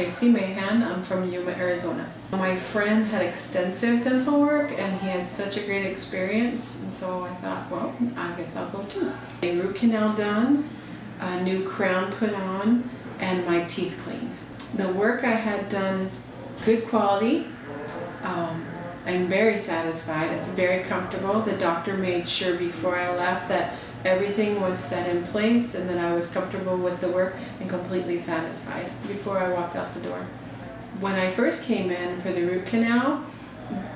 Tracy Mahan. I'm from Yuma, Arizona. My friend had extensive dental work and he had such a great experience and so I thought, well, I guess I'll go too. A root canal done, a new crown put on, and my teeth cleaned. The work I had done is good quality. Um, I'm very satisfied. It's very comfortable. The doctor made sure before I left that everything was set in place and that I was comfortable with the work and completely satisfied before I walked out the door. When I first came in for the root canal,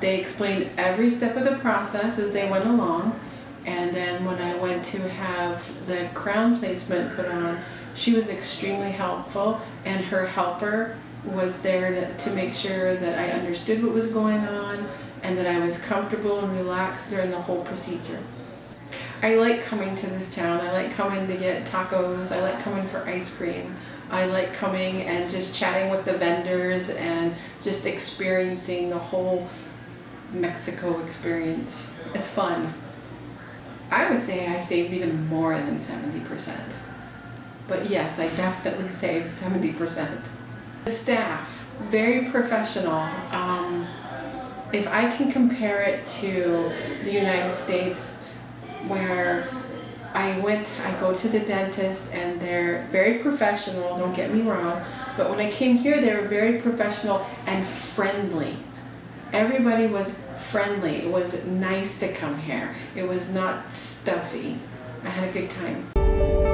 they explained every step of the process as they went along and then when I went to have the crown placement put on, she was extremely helpful and her helper was there to, to make sure that I understood what was going on and that I was comfortable and relaxed during the whole procedure. I like coming to this town. I like coming to get tacos. I like coming for ice cream. I like coming and just chatting with the vendors and just experiencing the whole Mexico experience. It's fun. I would say I saved even more than 70%. But yes, I definitely saved 70%. The staff, very professional. Um, if I can compare it to the United States where I went, I go to the dentist and they're very professional, don't get me wrong, but when I came here they were very professional and friendly. Everybody was friendly, it was nice to come here. It was not stuffy. I had a good time.